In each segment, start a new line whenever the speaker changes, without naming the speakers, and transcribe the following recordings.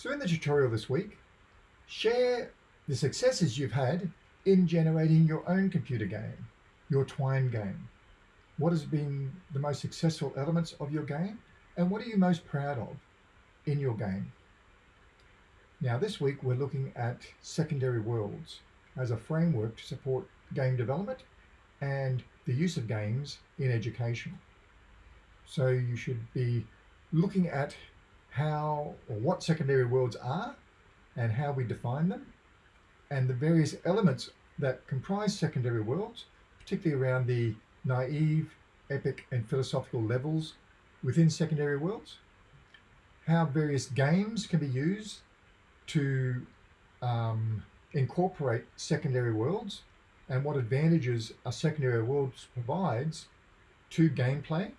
So in the tutorial this week, share the successes you've had in generating your own computer game, your Twine game. What has been the most successful elements of your game and what are you most proud of in your game? Now this week we're looking at secondary worlds as a framework to support game development and the use of games in education. So you should be looking at how or what secondary worlds are and how we define them and the various elements that comprise secondary worlds, particularly around the naive, epic and philosophical levels within secondary worlds, how various games can be used to um, incorporate secondary worlds and what advantages a secondary worlds provides to gameplay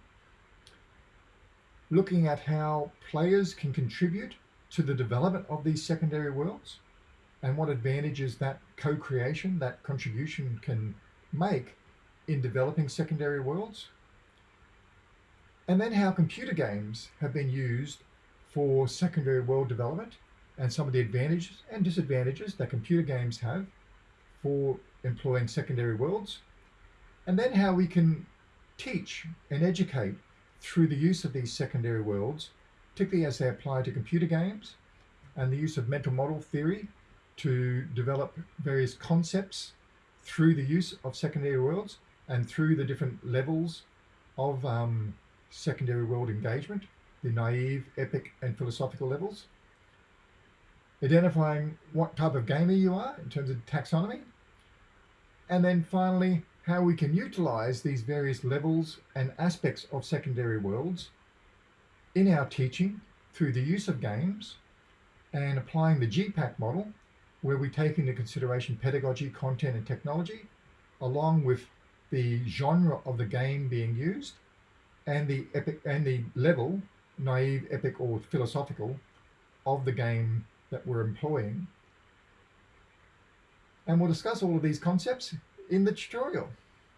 looking at how players can contribute to the development of these secondary worlds and what advantages that co-creation, that contribution can make in developing secondary worlds. And then how computer games have been used for secondary world development and some of the advantages and disadvantages that computer games have for employing secondary worlds. And then how we can teach and educate through the use of these secondary worlds, particularly as they apply to computer games and the use of mental model theory to develop various concepts through the use of secondary worlds and through the different levels of um, secondary world engagement, the naive, epic and philosophical levels. Identifying what type of gamer you are in terms of taxonomy. And then finally, how we can utilize these various levels and aspects of secondary worlds in our teaching through the use of games and applying the GPAC model where we take into consideration pedagogy, content and technology along with the genre of the game being used and the epic and the level naive epic or philosophical of the game that we're employing. And we'll discuss all of these concepts in the tutorial.